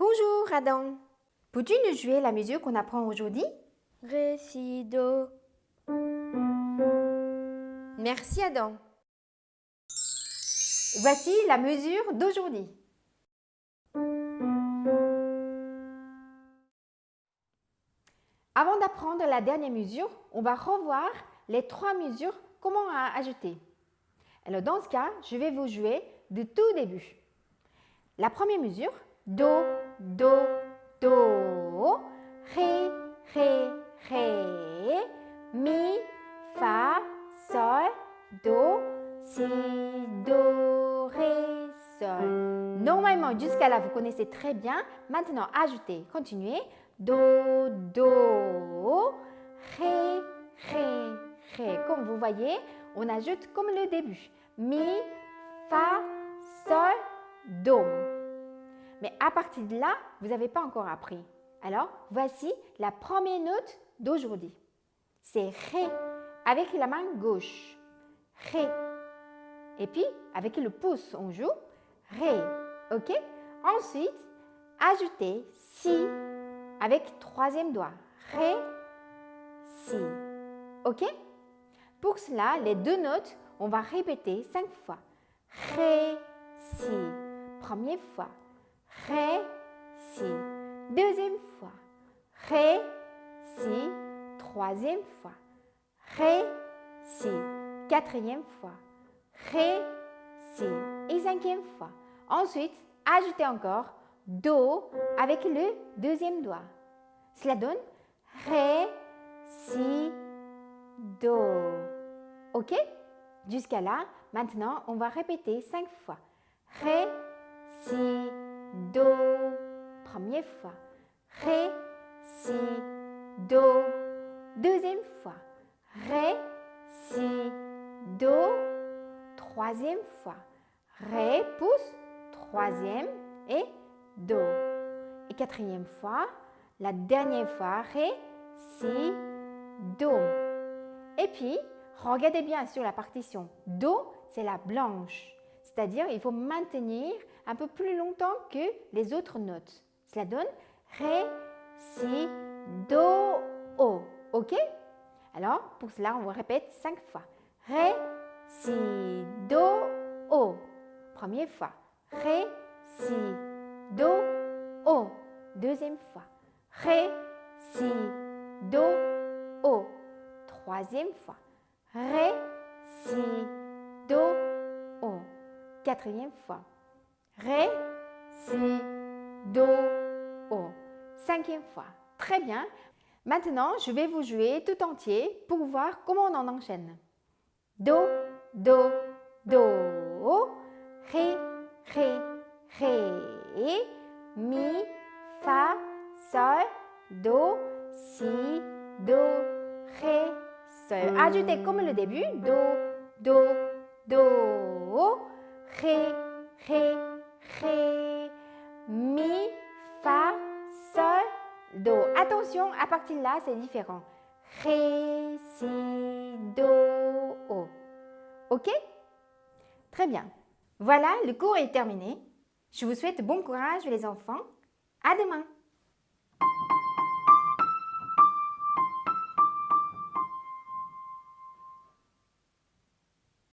Bonjour Adam. Peux-tu nous jouer la mesure qu'on apprend aujourd'hui? Ré, si, do. Merci Adam. Voici la mesure d'aujourd'hui. Avant d'apprendre la dernière mesure, on va revoir les trois mesures comment ajouter. Alors dans ce cas, je vais vous jouer du tout début. La première mesure, Do, Do, Do, Ré, Ré, Ré, Mi, Fa, Sol, Do, Si, Do, Ré, Sol. Normalement, jusqu'à là, vous connaissez très bien. Maintenant, ajoutez, continuez. Do, Do, Ré, Ré, Ré. Comme vous voyez, on ajoute comme le début. Mi, Fa, Sol, Do. Mais à partir de là, vous n'avez pas encore appris. Alors, voici la première note d'aujourd'hui. C'est Ré avec la main gauche. Ré. Et puis, avec le pouce, on joue Ré. OK? Ensuite, ajoutez Si avec troisième doigt. Ré, Si. OK? Pour cela, les deux notes, on va répéter cinq fois. Ré, Si. Première fois. Ré, Si. Deuxième fois. Ré, Si. Troisième fois. Ré, Si. Quatrième fois. Ré, Si. Et cinquième fois. Ensuite, ajoutez encore Do avec le deuxième doigt. Cela donne Ré, Si, Do. OK? Jusqu'à là, maintenant, on va répéter cinq fois. Ré, Si, Do. Première fois. Ré, Si, Do. Deuxième fois. Ré, Si, Do. Troisième fois. Ré, pouce. Troisième et Do. Et quatrième fois. La dernière fois. Ré, Si, Do. Et puis, regardez bien sur la partition. Do, c'est la blanche. C'est-à-dire, il faut maintenir un peu plus longtemps que les autres notes. Cela donne Ré, Si, Do, O. OK? Alors, pour cela, on répète cinq fois. Ré, Si, Do, O. Première fois. Ré, Si, Do, O. Deuxième fois. Ré, Si, Do, O. Troisième fois. Ré, Si. Quatrième fois. Ré, Si, Do, O. Cinquième fois. Très bien. Maintenant, je vais vous jouer tout entier pour voir comment on en enchaîne. Do, Do, Do, Ré, Ré, Ré, Mi, Fa, Sol, Do, Si, Do, Ré, Sol. Ajoutez comme le début. Do, Do, Do, Ré, Ré, Ré, Mi, Fa, Sol, Do. Attention, à partir de là, c'est différent. Ré, Si, Do, O. OK? Très bien. Voilà, le cours est terminé. Je vous souhaite bon courage les enfants. À demain